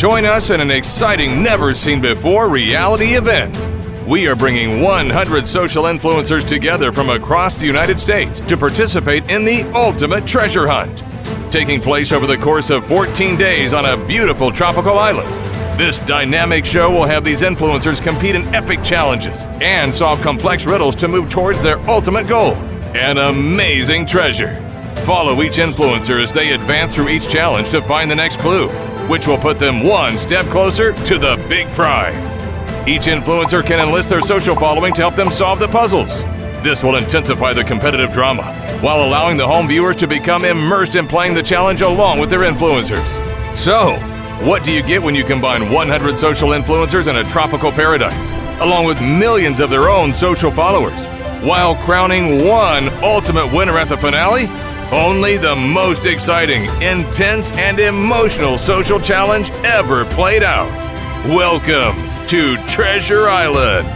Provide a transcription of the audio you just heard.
Join us in an exciting, never seen before reality event. We are bringing 100 social influencers together from across the United States to participate in the ultimate treasure hunt. Taking place over the course of 14 days on a beautiful tropical island. This dynamic show will have these influencers compete in epic challenges and solve complex riddles to move towards their ultimate goal an amazing treasure. Follow each influencer as they advance through each challenge to find the next clue, which will put them one step closer to the big prize. Each influencer can enlist their social following to help them solve the puzzles. This will intensify the competitive drama while allowing the home viewers to become immersed in playing the challenge along with their influencers. So, what do you get when you combine 100 social influencers in a tropical paradise, along with millions of their own social followers, while crowning one ultimate winner at the finale? Only the most exciting, intense, and emotional social challenge ever played out. Welcome to Treasure Island.